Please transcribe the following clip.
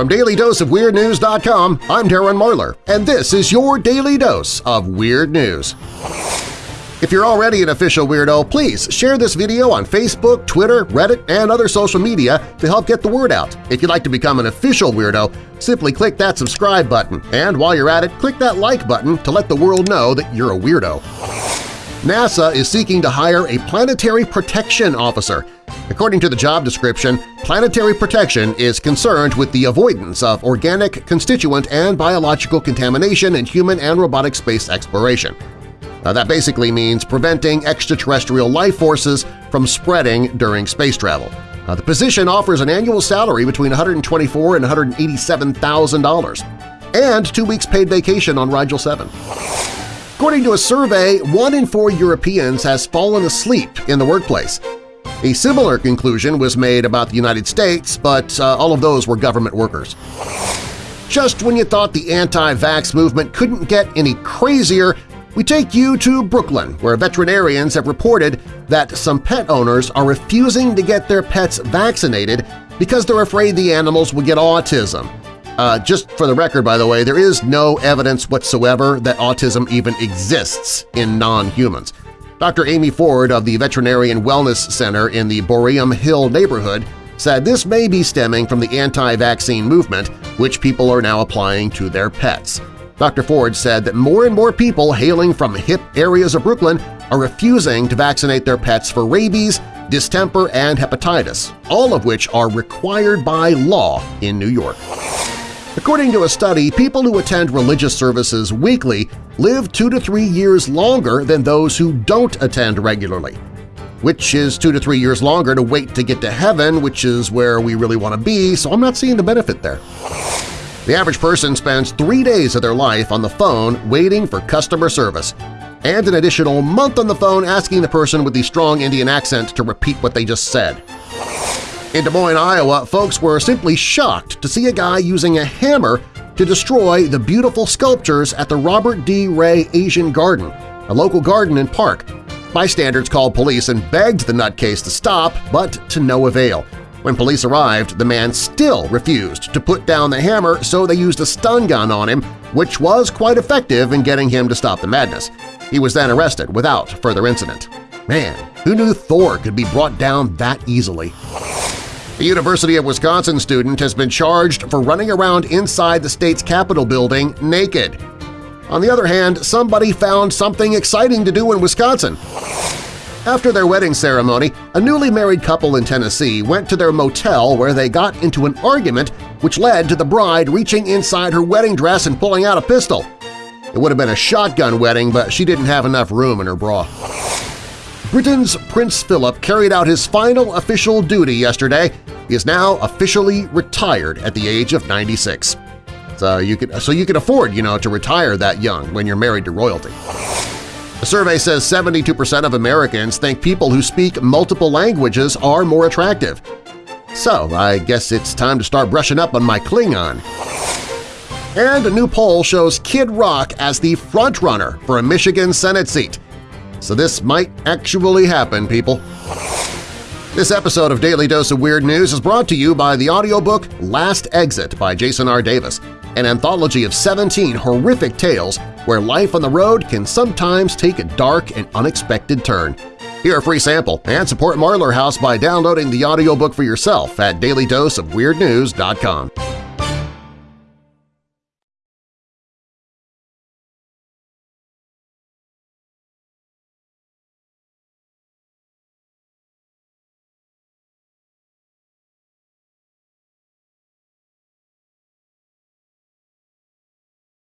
From DailyDoseOfWeirdNews.com, I'm Darren Marlar, and this is your Daily Dose of Weird News. If you're already an official weirdo, please share this video on Facebook, Twitter, Reddit, and other social media to help get the word out. If you'd like to become an official weirdo, simply click that subscribe button, and while you're at it, click that like button to let the world know that you're a weirdo. NASA is seeking to hire a planetary protection officer. According to the job description, planetary protection is concerned with the avoidance of organic, constituent, and biological contamination in human and robotic space exploration. Uh, that basically means preventing extraterrestrial life forces from spreading during space travel. Uh, the position offers an annual salary between $124 and $187,000 and two weeks paid vacation on Rigel 7. According to a survey, one in four Europeans has fallen asleep in the workplace. A similar conclusion was made about the United States, but uh, all of those were government workers. Just when you thought the anti-vax movement couldn't get any crazier, we take you to Brooklyn, where veterinarians have reported that some pet owners are refusing to get their pets vaccinated because they're afraid the animals will get autism. Uh, just for the record, by the way, there is no evidence whatsoever that autism even exists in non-humans. Dr. Amy Ford of the Veterinarian Wellness Center in the Boerum Hill neighborhood said this may be stemming from the anti-vaccine movement, which people are now applying to their pets. Dr. Ford said that more and more people hailing from hip areas of Brooklyn are refusing to vaccinate their pets for rabies, distemper, and hepatitis, all of which are required by law in New York. According to a study, people who attend religious services weekly live two to three years longer than those who don't attend regularly, which is two to three years longer to wait to get to heaven, which is where we really want to be, so I'm not seeing the benefit there. The average person spends three days of their life on the phone waiting for customer service, and an additional month on the phone asking the person with the strong Indian accent to repeat what they just said. In Des Moines, Iowa, folks were simply shocked to see a guy using a hammer to destroy the beautiful sculptures at the Robert D. Ray Asian Garden, a local garden and park. Bystanders called police and begged the nutcase to stop, but to no avail. When police arrived, the man still refused to put down the hammer, so they used a stun gun on him, which was quite effective in getting him to stop the madness. He was then arrested without further incident. Man, who knew Thor could be brought down that easily? A University of Wisconsin student has been charged for running around inside the state's Capitol building naked. On the other hand, somebody found something exciting to do in Wisconsin. After their wedding ceremony, a newly married couple in Tennessee went to their motel where they got into an argument which led to the bride reaching inside her wedding dress and pulling out a pistol. It would have been a shotgun wedding, but she didn't have enough room in her bra. Britain's Prince Philip carried out his final official duty yesterday. He is now officially retired at the age of 96. So you can, so you can afford, you know, to retire that young when you're married to royalty. A survey says 72% of Americans think people who speak multiple languages are more attractive. So I guess it's time to start brushing up on my Klingon. And a new poll shows Kid Rock as the frontrunner for a Michigan Senate seat. So this might actually happen, people. This episode of Daily Dose of Weird News is brought to you by the audiobook Last Exit by Jason R. Davis, an anthology of 17 horrific tales where life on the road can sometimes take a dark and unexpected turn. Hear a free sample and support Marlar House by downloading the audiobook for yourself at dailydoseofweirdnews.com.